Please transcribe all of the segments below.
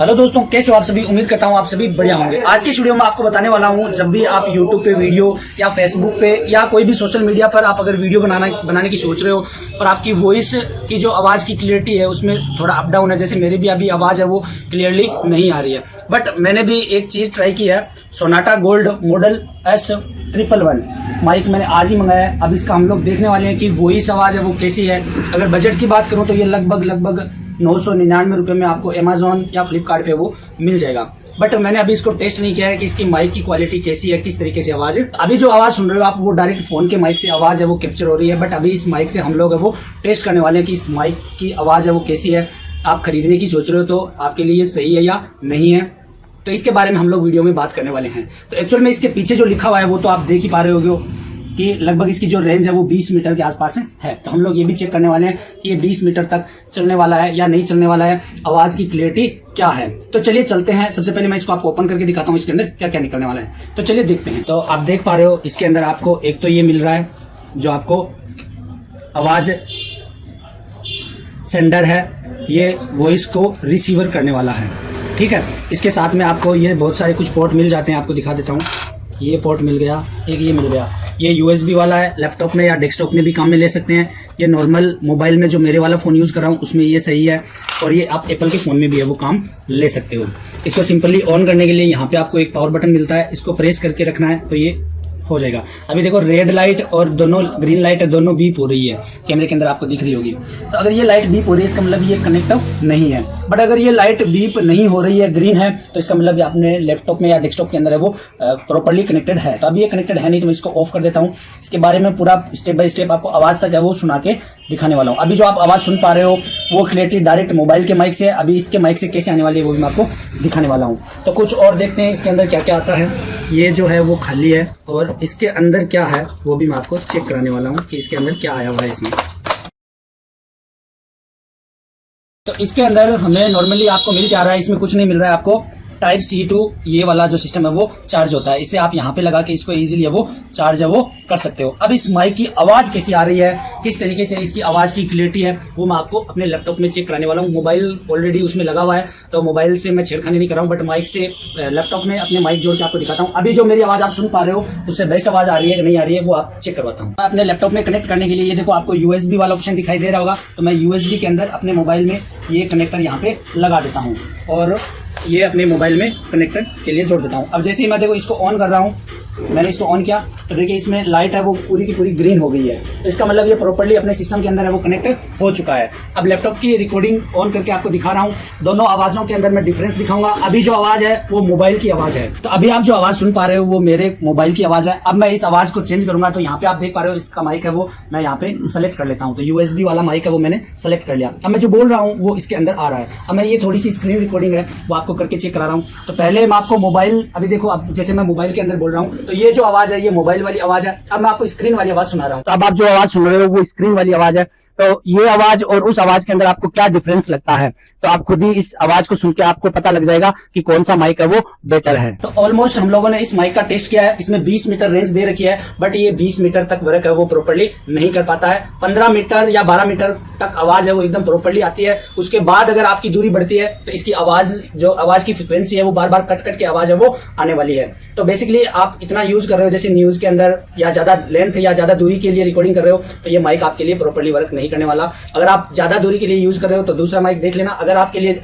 Hello दोस्तों, कैसे हो आप सभी? उम्मीद करता हूँ आप सभी बढ़िया होंगे। आज की इस वीडियो में आपको बताने वाला हूँ, जब भी आप यूट्यूब पे वीडियो या फेसबुक पे या कोई भी सोशल मीडिया पर आप अगर वीडियो बनाना, बनाने की सोच रहे हो और आपकी वॉइस की जो आवाज़ की क्लियरिटी है, उसमें थोड़ा अप डाउन है। जैसे मेरी भी अभी आवाज़ है, वो क्लियरली नहीं आ रही है। बट मैंने भी एक चीज़ ट्राई की है Sonata gold model S triple one mic मैंने आज ही मंगाया है। अब इसका हम लोग देखने वाले हैं कि वॉइस आवाज़ है, वो कैसी है। अगर बजट की बात करूँ तो ये लगभग लगभग नौ सौ निन्यानवे रुपये में आपको अमेजोन या फ्लिपकार्ट पे वो मिल जाएगा। बट मैंने अभी इसको टेस्ट नहीं किया है कि इसकी माइक की क्वालिटी कैसी है, किस तरीके से आवाज़ है। अभी जो आवाज़ सुन रहे हो आप, वो डायरेक्ट फ़ोन के माइक से आवाज़ है, वो कैप्चर हो रही है। बट अभी इस माइक से हम लोग है वो टेस्ट करने वाले हैं कि इस माइक की आवाज़ है वो कैसी है। आप खरीदने की सोच रहे हो तो आपके लिए सही है या नहीं है? तो इसके बारे में हम लोग वीडियो में बात करने वाले हैं। तो एक्चुअल में इसके पीछे जो लिखा हुआ है वो तो आप देख ही पा रहे होगे। कि लगभग इसकी जो रेंज है वो 20 मीटर के आसपास है तो हम लोग ये भी चेक करने वाले हैं कि ये 20 मीटर तक चलने वाला है या नहीं चलने वाला है, आवाज़ की क्लियरिटी क्या है। तो चलिए चलते हैं। सबसे पहले मैं इसको आपको ओपन करके दिखाता हूँ इसके अंदर क्या क्या निकलने वाला है। तो चलिए देखते हैं। तो आप देख पा रहे हो इसके अंदर आपको एक तो ये मिल रहा है, जो आपको आवाज़ सेंडर है, ये वॉइस को रिसीवर करने वाला है। ठीक है? इसके साथ में आपको ये बहुत सारे कुछ पोर्ट मिल जाते हैं, आपको दिखा देता हूँ। ये पोर्ट मिल गया, एक ये मिल गया। ये यूएसबी वाला है लैपटॉप में या डेस्कटॉप में भी काम में ले सकते हैं। ये नॉर्मल मोबाइल में जो मेरे वाला फ़ोन यूज़ कर रहा हूँ, उसमें ये सही है। और ये आप एप्पल के फ़ोन में भी है, वो काम ले सकते हो। इसको सिंपली ऑन करने के लिए यहाँ पर आपको एक पावर बटन मिलता है, इसको प्रेस करके रखना है तो ये हो जाएगा। अभी देखो रेड लाइट और दोनों ग्रीन लाइट दोनों बीप हो रही है। कैमरे के अंदर आपको दिख रही होगी। तो अगर ये लाइट बीप हो रही है, इसका मतलब ये कनेक्ट नहीं है। बट अगर ये लाइट बीप नहीं हो रही है ग्रीन है तो इसका मतलब अपने लैपटॉप में या डेस्कटॉप के अंदर है, वो प्रॉपरली कनेक्टेड है। तो अभी ये कनेक्टेड है नहीं तो मैं इसको ऑफ़ कर देता हूँ। इसके बारे में पूरा स्टेप बाय स्टेप आपको आवाज़ तक है वो सुना के दिखाने वाला हूँ। अभी जो आप आवाज़ सुन पा रहे हो, वो क्लियरिटी डायरेक्ट मोबाइल के माइक से, अभी इसके माइक से कैसे आने वाली है, वो भी मैं आपको दिखाने वाला हूँ। तो कुछ और देखते हैं, इसके अंदर क्या क्या आता है। ये जो है वो खाली है और इसके अंदर क्या है वो भी मैं आपको चेक कराने वाला हूँ कि इसके अंदर क्या आया हुआ है इसमें। तो इसके अंदर हमें नॉर्मली आपको मिल क्या रहा है? इसमें कुछ नहीं मिल रहा है आपको। टाइप सी टू ये वाला जो सिस्टम है वो चार्ज होता है। इसे आप यहाँ पे लगा के इसको इजीली वो चार्ज है वो कर सकते हो। अब इस माइक की आवाज़ कैसी आ रही है? किस तरीके से इसकी आवाज़ की क्लियरिटी है? वो मैं आपको अपने लैपटॉप में चेक कराने वाला हूँ। मोबाइल ऑलरेडी उसमें लगा हुआ है तो मोबाइल से मैं छेड़खानी नहीं कर रहा हूँ बट माइक से लैपटॉप में अपने माइक जोड़ के आपको दिखाता हूँ। अभी जो मेरी आवाज़ आप सुन पा रहे हो, उससे बेस्ट आवाज़ आ रही है कि नहीं आ रही है, वो आप चेक करवाता हूँ। अपने लैपटॉप में कनेक्ट करने के लिए, ये देखो आपको यूएसबी वाला ऑप्शन दिखाई दे रहा होगा तो मैं यूएसबी के अंदर अपने मोबाइल में ये कनेक्टर यहाँ पे लगा देता हूँ। और ये अपने मोबाइल में कनेक्टर के लिए जोड़ देता हूँ। अब जैसे ही मैं देखो इसको ऑन कर रहा हूँ मैंने इसको ऑन किया। तो देखिए, इसमें लाइट है, वो पूरी की पूरी ग्रीन हो गई है। तो इसका मतलब ये प्रॉपर्ली अपने सिस्टम के अंदर है, वो कनेक्ट हो चुका है। अब लैपटॉप की रिकॉर्डिंग ऑन करके आपको दिखा रहा हूँ। दोनों आवाज़ों के अंदर मैं डिफरेंस दिखाऊँगा। अभी जो आवाज़ है, वो मोबाइल की आवाज़ है। तो अभी आप जो आवाज़ सुन पा रहे हो, वो मेरे मोबाइल की आवाज़ है। अब मैं इस आवाज़ को चेंज करूँगा तो यहाँ पे आप देख पा रहे हो, इसका माइक है वो, मैं यहाँ पे सेलेक्ट कर लेता हूँ। तो यूएसबी वाला माइक है वो मैंने सेलेक्ट कर लिया। अब मैं जो बोल रहा हूँ, वो इसके अंदर आ रहा है। अब मैं ये थोड़ी सी स्क्रीन रिकॉर्डिंग है, वो आपको करके चेक करा रहा हूँ। तो पहले मैं आपको मोबाइल अभी देखो, अब जैसे मैं मोबाइल के अंदर बोल रहा हूँ तो ये जो आवाज़ है, ये मोबाइल वाली आवाज़ है। अब मैं आपको स्क्रीन वाली आवाज़ सुना रहा हूँ। तो अब आप जो आवाज़ सुन रहे हो, वो स्क्रीन वाली आवाज़ है। तो ये आवाज़ और उस आवाज़ के अंदर आपको क्या डिफरेंस लगता है? तो आप खुद ही इस आवाज़ को सुन के आपको पता लग जाएगा कि कौन सा माइक है वो बेटर है। तो ऑलमोस्ट हम लोगों ने इस माइक का टेस्ट किया है। इसमें 20 मीटर रेंज दे रखी है बट ये 20 मीटर तक वर्क है वो प्रॉपरली नहीं कर पाता है। 15 मीटर या 12 मीटर तक आवाज़ है वो एकदम प्रॉपरली आती है। उसके बाद अगर आपकी दूरी बढ़ती है तो इसकी आवाज़ जो आवाज़ की फ्रिक्वेंसी है वो बार बार कट कट के आवाज़ है वो आने वाली है। तो बेसिकली आप इतना यूज़ कर रहे हो, जैसे न्यूज़ के अंदर या ज़्यादा लेंथ या ज़्यादा दूरी के लिए रिकॉर्डिंग कर रहे हो तो ये माइक आपके लिए प्रॉपरली वर्क नहीं करने वाला। अगर आप ज़्यादा दूरी के लिए यूज़ कर रहे हो तो दूसरा माइक देख लेना। अगर आपके लिए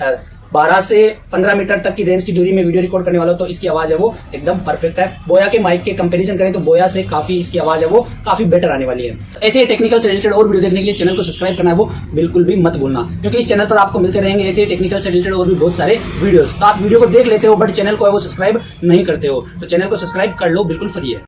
बारह से पंद्रह मीटर तक की रेंज की दूरी में वीडियो रिकॉर्ड करने वाला तो इसकी आवाज़ है वो एकदम परफेक्ट है। बोया के माइक के कंपैरिजन करें तो बोया से काफ़ी इसकी आवाज़ है वो काफ़ी बेटर आने वाली है। तो ऐसे टेक्निकल से रिलेटेड और वीडियो देखने के लिए चैनल को सब्सक्राइब करना है वो बिल्कुल भी मत भूलना। क्योंकि इस चैनल पर आपको मिलते रहेंगे ऐसे टेक्निकल से रिलेटेड और भी बहुत सारे वीडियो तो आप वीडियो को देख लेते हो बट चैनल को सब्सक्राइब नहीं करते हो तो चैनल को सब्सक्राइब कर लो, बिल्कुल फ्री है।